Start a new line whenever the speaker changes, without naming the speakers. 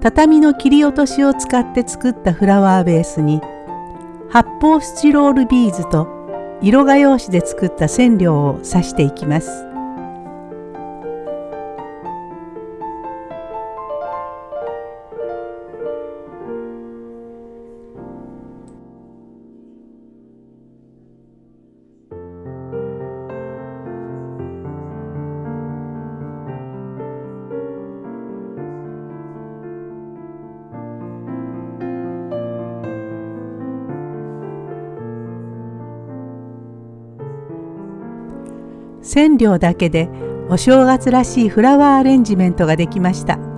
畳の切り落としを使って作ったフラワーベースに発泡スチロールビーズと色画用紙で作った染料を刺していきます。染料だけでお正月らしいフラワーアレンジメントができました。